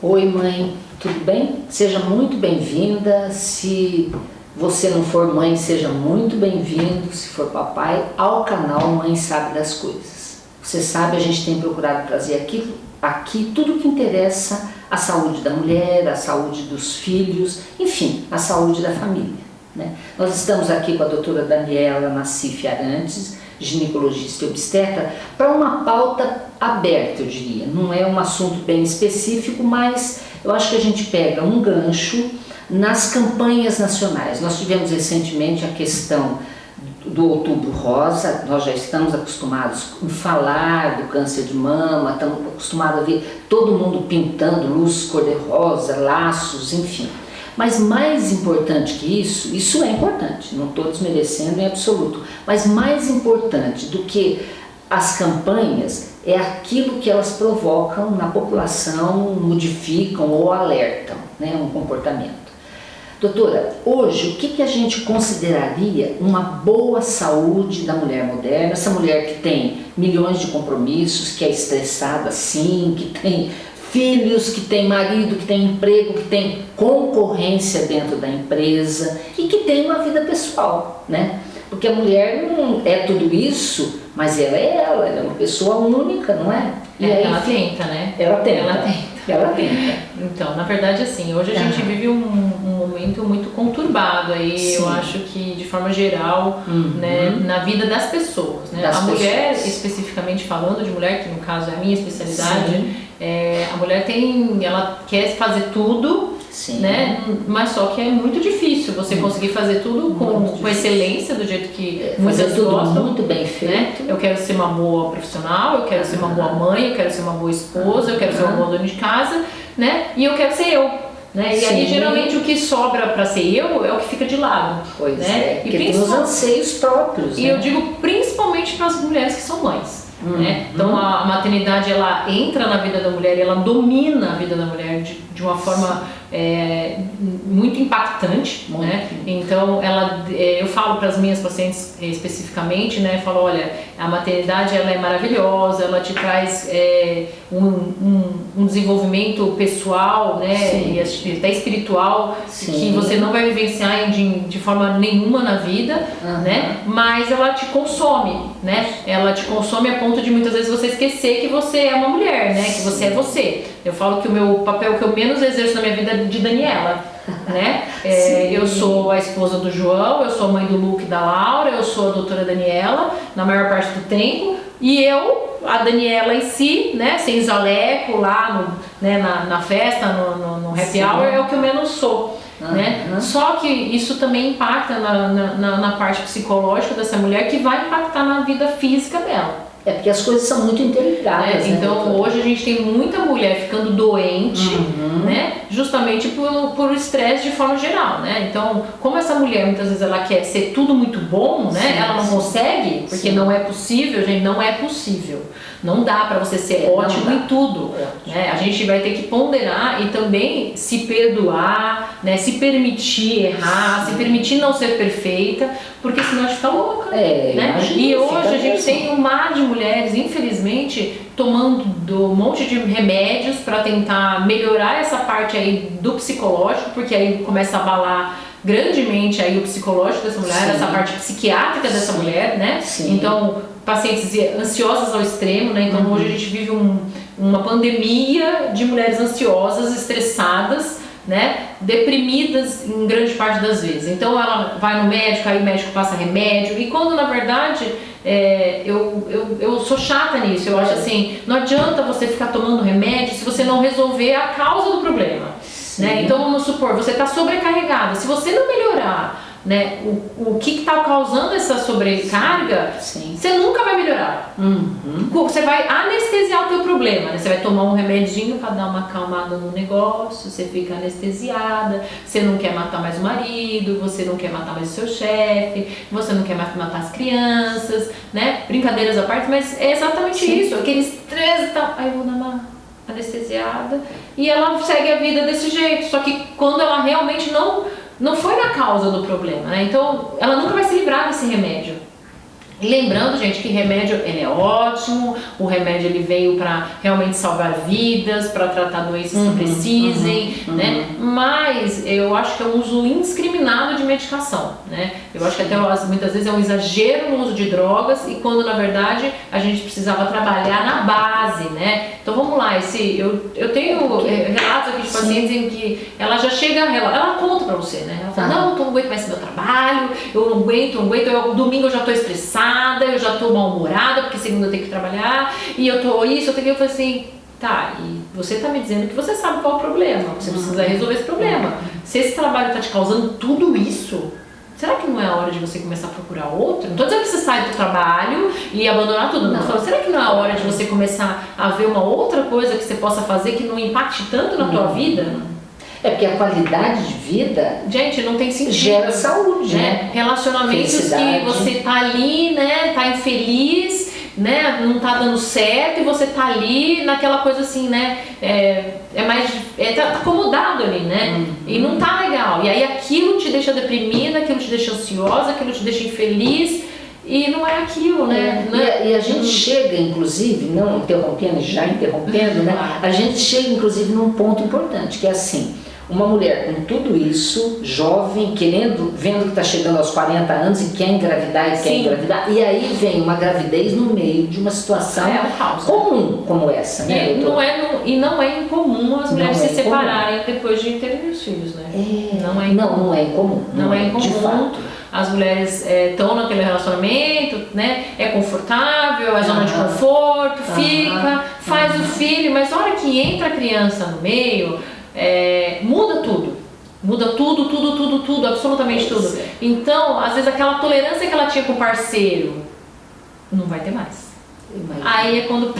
Oi mãe, tudo bem? Seja muito bem-vinda. Se você não for mãe, seja muito bem-vindo. Se for papai, ao canal Mãe Sabe das Coisas. Você sabe, a gente tem procurado trazer aqui, aqui tudo que interessa a saúde da mulher, a saúde dos filhos, enfim, a saúde da família. Né? Nós estamos aqui com a doutora Daniela Nassif Arantes, ginecologista e obstetra, para uma pauta aberta, eu diria. Não é um assunto bem específico, mas eu acho que a gente pega um gancho nas campanhas nacionais. Nós tivemos recentemente a questão do Outubro Rosa, nós já estamos acostumados a falar do câncer de mama, estamos acostumados a ver todo mundo pintando luz cor-de-rosa, laços, enfim. Mas mais importante que isso, isso é importante, não estou desmerecendo em absoluto, mas mais importante do que as campanhas é aquilo que elas provocam na população, modificam ou alertam né, um comportamento. Doutora, hoje o que, que a gente consideraria uma boa saúde da mulher moderna? Essa mulher que tem milhões de compromissos, que é estressada sim, que tem filhos, que tem marido, que tem emprego, que tem concorrência dentro da empresa e que tem uma vida pessoal, né? Porque a mulher não é tudo isso, mas ela é ela, ela é uma pessoa única, não é? E é, aí, ela tenta, né? Ela tenta. Ela tenta. Ela tenta. Então, na verdade, assim, hoje a gente vive um, um, momento muito conturbado aí, Sim. eu acho que de forma geral, uhum. né, na vida das pessoas, né? Das a pessoas. mulher, especificamente falando de mulher, que no caso é a minha especialidade, é, a mulher tem, ela quer fazer tudo Sim. né? Mas só que é muito difícil você hum. conseguir fazer tudo com, com excelência, do jeito que é, fazer tudo gostam, muito bem né? feito. Né? Eu quero ser uma boa profissional, eu quero ser uma boa mãe, eu quero ser uma boa esposa, eu quero ser uma boa dona de casa, né? E eu quero ser eu. Né? E aí geralmente o que sobra para ser eu é o que fica de lado. Pois né? é, e tem os anseios próprios. E né? eu digo principalmente para as mulheres que são mães. Né? Uhum. Né? Então a maternidade ela entra na vida da mulher, ela domina a vida da mulher de, de uma forma é, muito impactante, muito. né? Então, ela, é, eu falo para as minhas pacientes especificamente, né? Falo, olha, a maternidade ela é maravilhosa, ela te traz é, um, um, um, desenvolvimento pessoal, né? Sim. E até espiritual Sim. que você não vai vivenciar de, de forma nenhuma na vida, uhum. né? Mas ela te consome, né? Ela te consome a ponto de muitas vezes você esquecer que você é uma mulher, né? Que você é você. Eu falo que o meu papel que eu menos exerço na minha vida é de Daniela, né? É, eu sou a esposa do João, eu sou a mãe do Luke e da Laura, eu sou a doutora Daniela, na maior parte do tempo, e eu, a Daniela em si, né, sem jaleco lá no, né, na, na festa, no, no, no happy Sim. hour, é o que eu menos sou. Uhum. Né? Só que isso também impacta na, na, na parte psicológica dessa mulher que vai impactar na vida física dela. É porque as coisas são muito interligadas. É, então né, hoje a gente tem muita mulher ficando doente, uhum. né? Justamente por, por estresse de forma geral, né? Então, como essa mulher muitas vezes ela quer ser tudo muito bom, né? Sim, ela não sim. consegue, porque sim. não é possível, gente, não é possível. Não dá para você ser é, ótimo em tudo. Né? A gente vai ter que ponderar e também se perdoar, né? se permitir errar, se permitir não ser perfeita, porque senão a gente fica louca. É, né? E hoje a gente tem um mar de mulheres, infelizmente, tomando um monte de remédios para tentar melhorar essa parte aí do psicológico, porque aí começa a abalar grandemente aí o psicológico dessa mulher, Sim. essa parte psiquiátrica dessa Sim. mulher, né? Sim. Então, pacientes ansiosas ao extremo, né? Então, uhum. hoje a gente vive um, uma pandemia de mulheres ansiosas, estressadas, né? Deprimidas em grande parte das vezes. Então, ela vai no médico, aí o médico passa remédio, e quando na verdade é, eu, eu, eu sou chata nisso, eu acho assim, não adianta você ficar tomando remédio se você não resolver a causa do problema. Né? Então vamos supor, você está sobrecarregada. Se você não melhorar né, o, o que está causando essa sobrecarga, Sim. você nunca vai melhorar. Uhum. Você vai anestesiar o teu problema, né? Você vai tomar um remedinho para dar uma acalmada no negócio, você fica anestesiada, você não quer matar mais o marido, você não quer matar mais o seu chefe, você não quer matar as crianças, né? Brincadeiras à parte, mas é exatamente Sim. isso, aquele estresse tá... Aí eu vou dar uma anestesiada e ela segue a vida desse jeito. Só que quando ela realmente não, não foi na causa do problema, né? Então ela nunca vai se livrar desse remédio. E lembrando, gente, que remédio ele é ótimo, o remédio ele veio para realmente salvar vidas, para tratar doenças uhum, que precisem, uhum, né? Uhum. Mas eu acho que é um uso indiscriminado de medicação, né? Eu acho que até muitas vezes é um exagero no uso de drogas e quando na verdade a gente precisava trabalhar na base, né? Então vamos lá, esse, eu, eu tenho relatos aqui de pacientes Sim. em que ela já chega, ela, ela conta para você, né? Ela fala, não, eu não aguento mais esse meu trabalho, eu não aguento, não aguento, eu, domingo eu já estou estressada eu já tô mal-humorada, porque segunda eu tenho que trabalhar, e eu tô isso, eu tenho que... Eu falei assim, tá, e você tá me dizendo que você sabe qual é o problema, você precisa uhum. resolver esse problema. Se esse trabalho tá te causando tudo isso, será que não é a hora de você começar a procurar outro? Não tô dizendo que você sai do trabalho e abandonar tudo, não. Falo, será que não é a hora de você começar a ver uma outra coisa que você possa fazer que não impacte tanto na tua vida? É porque a qualidade de vida. Gente, não tem sentido. Gera saúde, né? né? Relacionamentos que você tá ali, né? Tá infeliz, né? Não tá dando certo e você tá ali naquela coisa assim, né? É, é mais. É, tá, acomodado ali, né? Uhum. E não tá legal. E aí aquilo te deixa deprimida, aquilo te deixa ansiosa, aquilo te deixa infeliz. E não é aquilo, né? É, e, a, e, a, gente hum. chega, inclusive, não interrompendo, já interrompendo, né? A gente chega, inclusive, num ponto importante, que é assim, uma mulher com tudo isso, jovem, querendo, vendo que está chegando aos 40 anos e quer engravidar e Sim. quer engravidar, e aí vem uma gravidez no meio de uma situação é caos, né? comum né? como essa, né? É, não é, e não é incomum as mulheres é se separarem depois de terem os filhos, né? É, não, é incomum. não, não é incomum. Não, não é incomum. De fato. As mulheres estão é, naquele relacionamento, né? É confortável, é zona de conforto, fica, faz o filho, mas a hora que entra a criança no meio, é, muda tudo. Muda tudo, tudo, tudo, tudo, absolutamente tudo. Então, às vezes aquela tolerância que ela tinha com o parceiro não vai ter mais. Aí é quando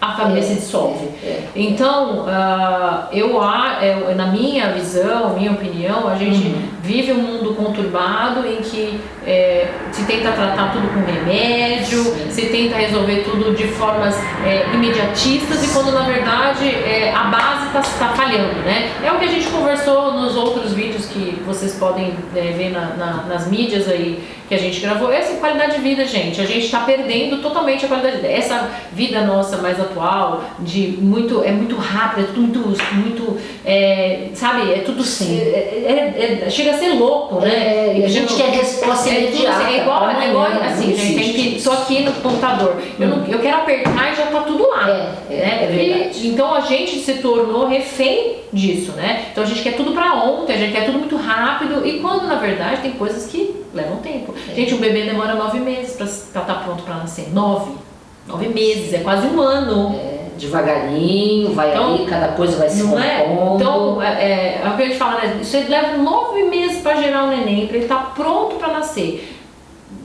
a família é, se dissolve. É, é, então, uh, eu, eu, na minha visão, minha opinião, a gente uhum. Vive um mundo conturbado em que é, se tenta tratar tudo com remédio, Sim. se tenta resolver tudo de formas é, imediatistas e quando na verdade é, a base está tá falhando, né? É o que a gente conversou nos outros vídeos que vocês podem ver na, na, nas mídias aí que a gente gravou. Essa qualidade de vida, gente, a gente está perdendo totalmente a qualidade de vida. Essa vida nossa mais atual, de muito, é muito rápido, é tudo muito, muito é, sabe, é tudo sim. É, é, é, chega a ser louco, né? É, a gente quer resposta imediata. É igual, é igual assim, gente, tem que, tô aqui no computador, eu, não, eu quero apertar e já tá tudo lá. É, né? é verdade. E, então a gente se tornou refém disso, né? Então a gente quer tudo para ontem, a gente quer tudo muito rápido e quando na verdade tem coisas que levam tempo. É. Gente, um bebê demora nove meses para estar tá pronto para nascer. Nove. Nove meses, é quase um ano. É, devagarinho, vai então, ali, cada coisa vai se é? Então, é, é, é o que a gente fala, né? Isso leva nove meses para gerar um neném, para ele estar tá pronto para nascer.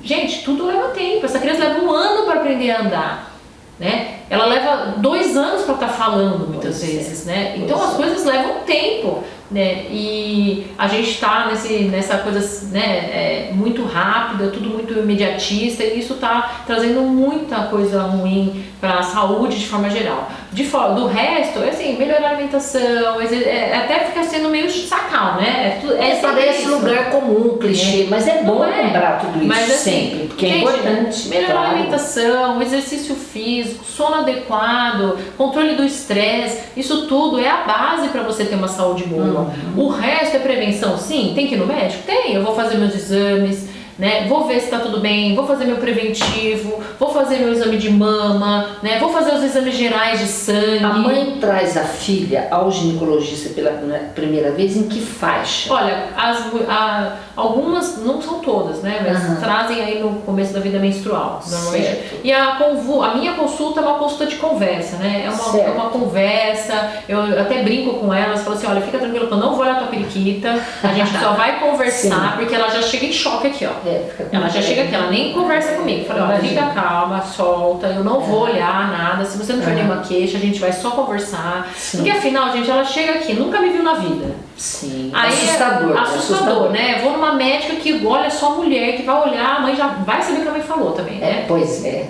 Gente, tudo leva tempo. Essa criança leva um ano para aprender a andar. Né? Ela leva dois anos para estar tá falando muitas pois é. vezes, é. né? Então pois as coisas levam tempo né? E a gente está nessa coisa né, é, muito rápida, tudo muito imediatista e isso está trazendo muita coisa ruim para a saúde de forma geral. De fora, do resto, é assim, melhorar a alimentação, é, é, até fica sendo meio sacal, né? É, é parece isso. lugar comum, clichê, é. mas é bom é. lembrar tudo isso mas, assim, sempre, porque gente, é importante. Melhorar claro. a alimentação, exercício físico, sono adequado, controle do estresse, isso tudo é a base para você ter uma saúde boa. Uhum. O resto é prevenção, sim, tem que ir no médico? Tem, eu vou fazer meus exames, né? Vou ver se está tudo bem, vou fazer meu preventivo, vou fazer meu exame de mama, né? Vou fazer os exames gerais de sangue. A mãe traz a filha ao ginecologista pela primeira vez em que faixa? Olha, as, a, algumas, não são todas, né? Mas uhum. trazem aí no começo da vida menstrual, normalmente. Certo. E a, a minha consulta é uma consulta de conversa, né? É uma, é uma conversa, eu até brinco com elas, falo assim, olha, fica tranquilo que eu não vou olhar tua periquita, a gente só vai conversar, Sim. porque ela já chega em choque aqui, ó. É, ela já chega aqui, ela nem conversa comigo. Falei, olha, fica calma, solta, eu não vou é. olhar nada. Se você não tiver nenhuma queixa, a gente vai só conversar. Sim. Porque afinal, gente, ela chega aqui, nunca me viu na vida. Sim. Aí, assustador, é assustador, assustador, né? Vou numa médica que olha só mulher, que vai olhar, a mãe já vai saber o que a mãe falou também, né? É, pois é.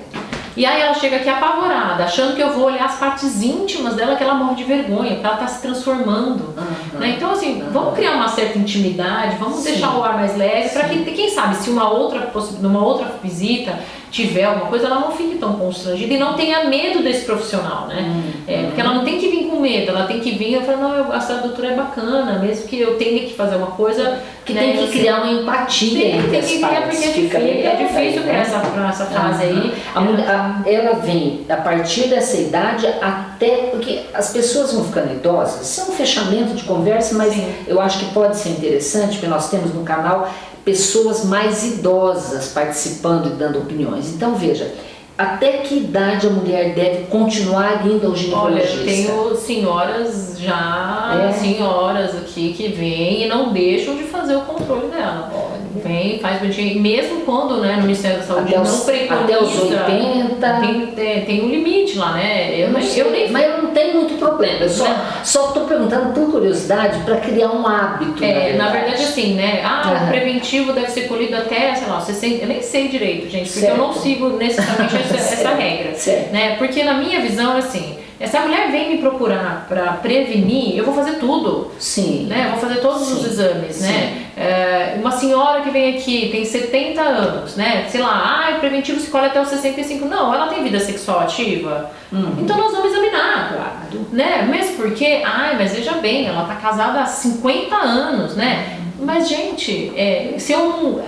E aí ela chega aqui apavorada, achando que eu vou olhar as partes íntimas dela, que ela morre de vergonha, porque ela está se transformando. Uhum. Né? Então, assim, uhum. vamos criar uma certa intimidade, vamos Sim. deixar o ar mais leve, para que, quem sabe, se uma outra, numa outra visita tiver alguma coisa, ela não fique tão constrangida e não tenha medo desse profissional, né? Uhum. É, porque ela não tem que vir medo, ela tem que vir e falar, não, eu, a doutora é bacana, mesmo que eu tenha que fazer uma coisa... Que né, tem que criar uma empatia tem, entre tem as partes. Porque é difícil, é difícil né? essa, essa fase aí. A, a, ela vem a partir dessa idade até... Porque as pessoas vão ficando idosas, isso é um fechamento de conversa, mas Sim. eu acho que pode ser interessante, porque nós temos no canal pessoas mais idosas participando e dando opiniões. Então veja, até que idade a mulher deve continuar indo ao ginecologista? Olha, tenho senhoras já, é. senhoras aqui que vêm e não deixam de fazer o controle dela. Olha. Vem, faz bonitinho. Mesmo quando né, no Ministério da Saúde até não preconiza. Até os 80. Tem, tem, tem um limite lá, né? Eu, não sei, eu nem... Mas eu não tenho muito problema. Eu só estou perguntando por curiosidade para criar um hábito. É, na verdade. na verdade, assim, né? Ah, uhum. o preventivo deve ser colhido até, sei lá, 60. Eu nem sei direito, gente, porque certo. eu não sigo necessariamente essa, essa regra. Certo. Né? Porque na minha visão, assim essa mulher vem me procurar para prevenir, eu vou fazer tudo. Sim. Né? Eu vou fazer todos Sim. os exames, né? Sim. né? É, uma senhora que vem aqui, tem 70 anos, né? Sei lá, ah, preventivo se colhe até os 65. Não, ela tem vida sexual ativa. Uhum. Então nós vamos examinar. Claro. Né? Mesmo porque, ai, mas veja bem, ela tá casada há 50 anos, né? Uhum. Mas, gente, é, se eu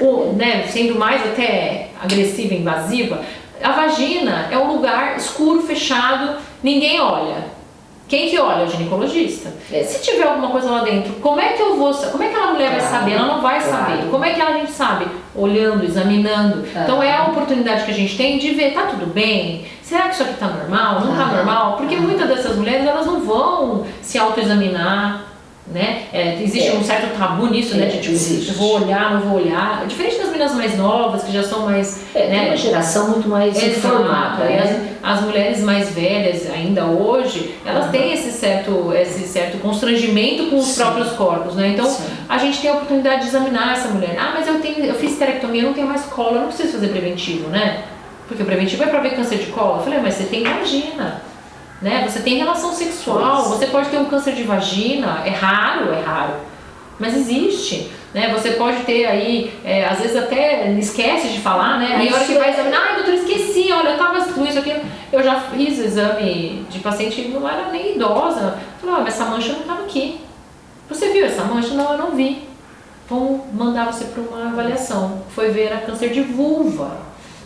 não. né, sendo mais até agressiva e invasiva, a vagina é um lugar escuro, fechado, ninguém olha. Quem que olha? O ginecologista. É. Se tiver alguma coisa lá dentro, como é que eu vou Como é que aquela mulher vai saber? Ela não vai saber. Como é que a gente sabe? Olhando, examinando. Então é a oportunidade que a gente tem de ver, tá tudo bem? Será que isso aqui tá normal? Não tá normal? Porque muitas dessas mulheres elas não vão se autoexaminar né? É, existe é. um certo tabu nisso, né? é, né? De tipo, existe. vou olhar, não vou olhar. É diferente das meninas mais novas, que já são mais. É, né? uma geração muito mais informada. Né? As, as, mulheres mais velhas, ainda hoje, elas uhum. têm esse certo, esse certo constrangimento com os Sim. próprios corpos, né? Então Sim. a gente tem a oportunidade de examinar essa mulher. Ah, mas eu tenho, eu fiz esterectomia, eu não tenho mais colo, eu não preciso fazer preventivo, né? Porque o preventivo é para ver câncer de colo. Eu falei, mas você tem vagina né? Você tem relação sexual, você pode ter um câncer de vagina, é raro, é raro, mas existe. Né? Você pode ter aí, é, às vezes até esquece de falar, né? Aí a hora que vai examinar, ai doutor, esqueci, olha, eu tava com isso aqui. Eu já fiz exame de paciente que não era nem idosa. Falei, mas essa mancha não estava aqui. Você viu essa mancha? Não, eu não vi. Vamos mandar você para uma avaliação. Foi ver a câncer de vulva.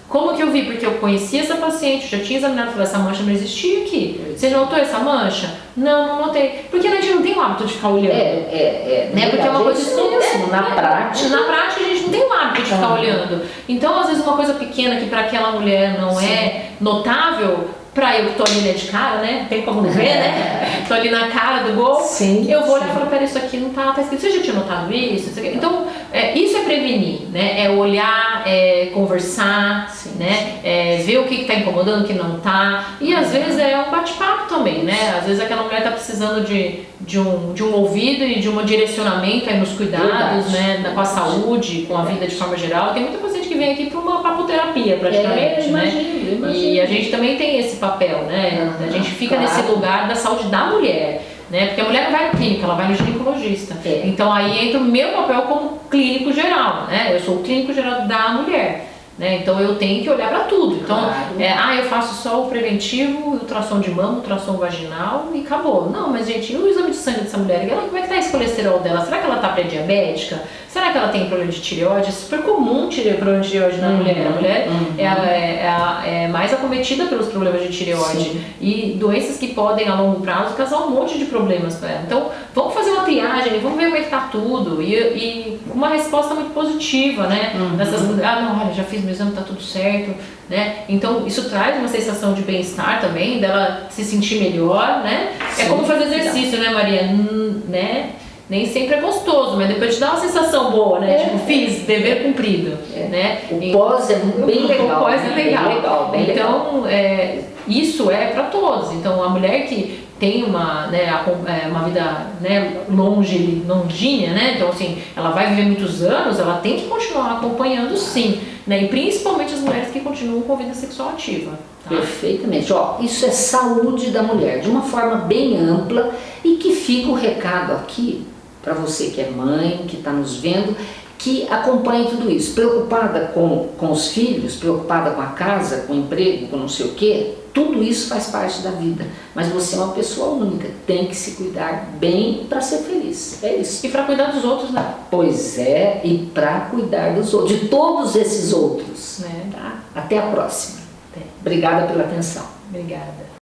Como que eu vi? Porque eu conhecia essa paciente, já tinha examinado, falei, essa mancha não existia aqui. Você notou essa mancha? Não, não notei. Porque a gente não tem o hábito de ficar olhando. É, é, é. Né? Porque é uma coisa assim, assim, na é, prática. Na prática a gente não tem o hábito de ficar olhando. Então, às vezes, uma coisa pequena que para aquela mulher não Sim. é notável, pra eu que tô ali né, de cara, né? Tem como não ver, né? tô ali na cara do gol. Sim, eu vou olhar e falar, peraí, isso aqui não tá, tá escrito. Você já tinha notado isso? isso então, é, isso é prevenir, né? É olhar, é conversar, sim, né? É ver o que, que tá incomodando, o que não tá. E às vezes é um bate-papo também, né? Às vezes aquela mulher tá precisando de, de, um, de um ouvido e de um direcionamento aí nos cuidados, Verdade. né? Com a saúde, com a vida de forma geral. Tem muita paciente que vem aqui para uma papoterapia praticamente, é, imagino, né? Imagino. E a gente também tem esse papel, né? Uhum, a gente fica claro. nesse lugar da saúde da mulher. Né? Porque a mulher não vai no clínico, ela vai no ginecologista. É. Então aí entra o meu papel como clínico geral, né? Eu sou o clínico geral da mulher. Né? Então eu tenho que olhar para tudo. Então, claro. é, ah, eu faço só o preventivo, ultrassom de mama, ultrassom vaginal e acabou. Não, mas gente, e o exame de sangue dessa mulher? Ela, como é que tá esse colesterol dela? Será que ela tá pré-diabética? Será que ela tem problema de tireoide? É super comum problema de tireoide na uhum, mulher. A mulher uhum. é, é, é, é, mais acometida pelos problemas de tireoide. Sim. E doenças que podem, a longo prazo, causar um monte de problemas para ela. Então, vamos fazer uma triagem, vamos ver como é que tá tudo. E, e uma resposta muito positiva, né? Uhum. Nessas, ah, não, olha, já fiz meu exame, tá tudo certo. Né? Então, isso traz uma sensação de bem-estar também, dela se sentir melhor, né? É Sim. É como fazer exercício, né, Maria? Hum, né? Nem sempre é gostoso, mas depois te dá uma sensação boa, né? É. Tipo, fiz, dever cumprido, é. né? O pós é bem legal. O pós é legal. Bem legal bem então, é, isso é para todos. Então, a mulher que tem uma, né, é, uma vida né, longe, longínea, né? Então, assim, ela vai viver muitos anos, ela tem que continuar acompanhando sim, né? E principalmente as mulheres que continuam com vida sexual ativa. Tá? Perfeitamente. Ó, isso é saúde da mulher, de uma forma bem ampla e que fica o recado aqui para você que é mãe, que está nos vendo, que acompanhe tudo isso, preocupada com, com os filhos, preocupada com a casa, com o emprego, com não sei o quê, tudo isso faz parte da vida. Mas você é uma pessoa única, tem que se cuidar bem para ser feliz. É isso. E para cuidar dos outros, né? Pois é, e para cuidar dos outros, de todos esses outros. Né? Tá? Até a próxima. Até. Obrigada pela atenção. Obrigada.